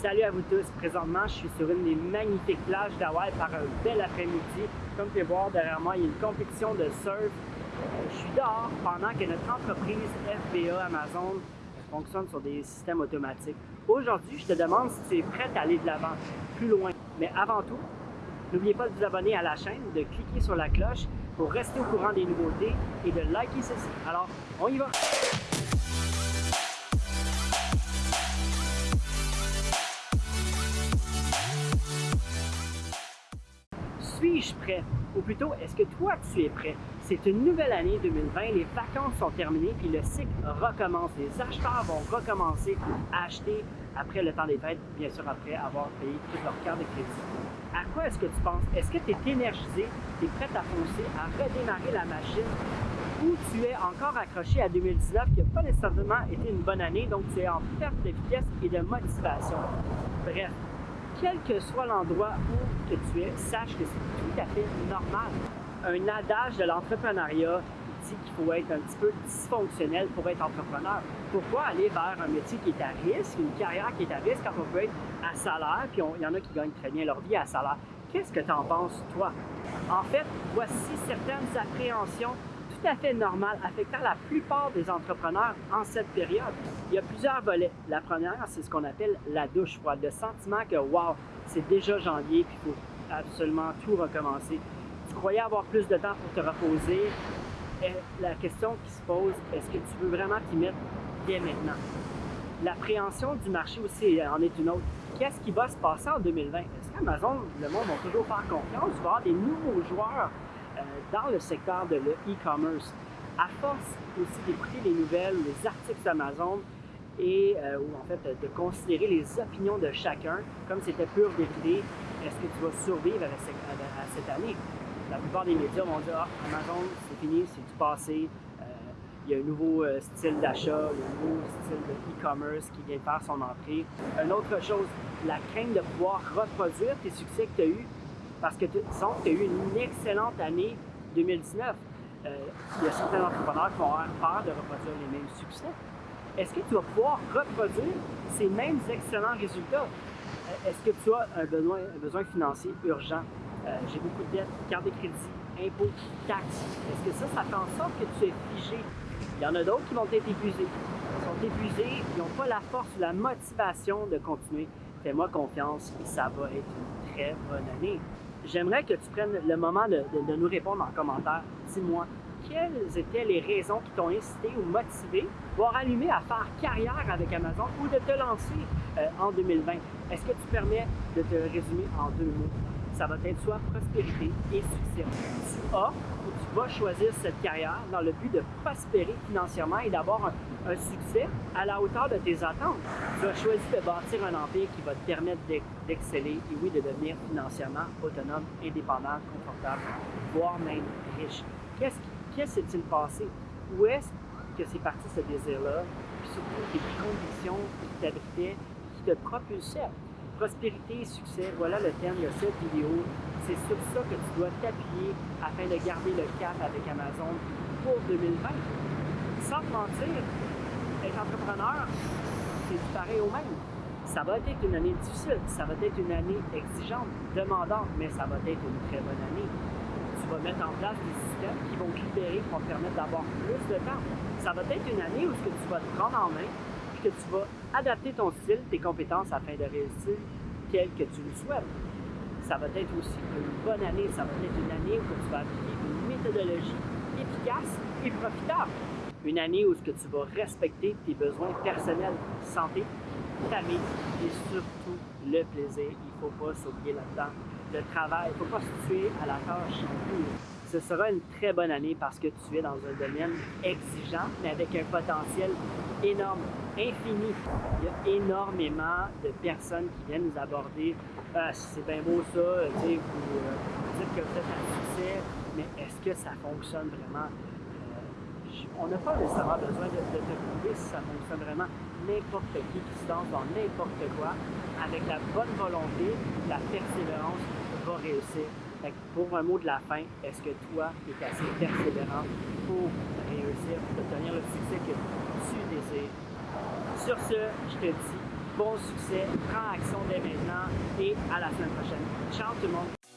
Salut à vous tous. Présentement, je suis sur une des magnifiques plages d'Hawaï par un bel après-midi. Comme vous pouvez voir derrière moi, il y a une compétition de surf. Euh, je suis dehors pendant que notre entreprise FBA Amazon fonctionne sur des systèmes automatiques. Aujourd'hui, je te demande si tu es prêt à aller de l'avant, plus loin. Mais avant tout, n'oubliez pas de vous abonner à la chaîne, de cliquer sur la cloche pour rester au courant des nouveautés et de liker ceci. Alors, on y va! Suis-je prêt? Ou plutôt, est-ce que toi, tu es prêt? C'est une nouvelle année 2020, les vacances sont terminées, puis le cycle recommence. Les acheteurs vont recommencer à acheter après le temps des fêtes, bien sûr après avoir payé toute leur carte de crédit. À quoi est-ce que tu penses? Est-ce que tu es énergisé, tu es prêt à foncer, à redémarrer la machine, ou tu es encore accroché à 2019 qui n'a pas nécessairement été une bonne année, donc tu es en perte de vitesse et de motivation? Bref, quel que soit l'endroit où que tu es, sache que c'est tout à fait normal. Un adage de l'entrepreneuriat dit qu'il faut être un petit peu dysfonctionnel pour être entrepreneur. Pourquoi aller vers un métier qui est à risque, une carrière qui est à risque quand on peut être à salaire, puis il y en a qui gagnent très bien leur vie à salaire? Qu'est-ce que tu en penses, toi? En fait, voici certaines appréhensions tout à fait normales affectant la plupart des entrepreneurs en cette période. Il y a plusieurs volets. La première, c'est ce qu'on appelle la douche froide, le sentiment que, wow, c'est déjà janvier, puis il faut absolument tout recommencer. Tu croyais avoir plus de temps pour te reposer. La question qui se pose, est-ce que tu veux vraiment t'y mettre dès maintenant? L'appréhension du marché aussi en est une autre. Qu'est-ce qui va se passer en 2020? Est-ce qu'Amazon, le monde va toujours faire confiance? Il va y avoir des nouveaux joueurs euh, dans le secteur de l'e-commerce. à force aussi d'écouter les nouvelles, les articles d'Amazon et euh, en fait de considérer les opinions de chacun comme c'était pure vérité, est-ce que tu vas survivre à cette année? La plupart des médias vont dire ah, Amazon, c'est fini, c'est du passé, euh, il y a un nouveau style d'achat, un nouveau style de e-commerce qui vient faire son entrée. Une autre chose, la crainte de pouvoir reproduire tes succès que tu as eus parce que disons tu as eu une excellente année 2019. Euh, il y a certains entrepreneurs qui vont avoir peur de reproduire les mêmes succès. Est-ce que tu vas pouvoir reproduire ces mêmes excellents résultats? Euh, est-ce que tu as un besoin, financier urgent? Euh, j'ai beaucoup de dettes, carte de crédit, impôts, taxes. Est-ce que ça, ça fait en sorte que tu es figé? Il y en a d'autres qui vont être épuisés. Ils sont épuisés, ils n'ont pas la force ou la motivation de continuer. Fais-moi confiance, ça va être une très bonne année. J'aimerais que tu prennes le moment de, nous répondre en commentaire. Dis-moi, quelles étaient les raisons qui t'ont incité ou motivé, voire allumé à faire carrière avec Amazon ou de te lancer euh, en 2020? Est-ce que tu permets de te résumer en deux mots? Ça va être soit prospérité et succès. Tu as vas choisir cette carrière dans le but de prospérer financièrement et d'avoir un, un succès à la hauteur de tes attentes. Tu as choisi de bâtir un empire qui va te permettre d'exceller et oui, de devenir financièrement autonome, indépendant, confortable, voire même riche. Qu'est-ce qui s'est-il passé? Où est-ce que c'est parti ce désir-là? Puis surtout, tes conditions qui t'abritaient, qui te propulsaient. Prospérité et succès, voilà le thème de cette vidéo. C'est sur ça que tu dois t'appuyer afin de garder le cap avec Amazon pour 2020. Sans te mentir, être entrepreneur, c'est pareil au même. Ça va être une année difficile, ça va être une année exigeante, demandante, mais ça va être une très bonne année. Tu vas mettre en place des systèmes qui vont te libérer, qui vont te permettre d'avoir plus de temps. Ça va être une année où ce que tu vas te prendre en main, que tu vas adapter ton style, tes compétences afin de réussir tel que tu le souhaites. Ça va être aussi une bonne année, ça va être une année où tu vas appliquer une méthodologie efficace et profitable. Une année où tu vas respecter tes besoins personnels, santé, famille et surtout le plaisir. Il ne faut pas s'oublier là-dedans. Le travail, il ne faut pas se tuer à la tâche Ce sera une très bonne année parce que tu es dans un domaine exigeant, mais avec un potentiel énorme, infini. Il y a énormément de personnes qui viennent nous aborder. Ah, c'est bien beau ça, sais, vous, euh, dites que vous êtes un succès, mais est-ce que ça fonctionne vraiment? on n'a pas nécessairement besoin de, te prouver si ça fonctionne vraiment. N'importe qui qui se lance dans n'importe quoi, avec la bonne volonté, la persévérance, va réussir. Pour un mot de la fin, est-ce que toi, tu es assez persévérant pour réussir, pour obtenir le succès que tu désires? Sur ce, je te dis bon succès, prends action dès maintenant et à la semaine prochaine. Ciao tout le monde!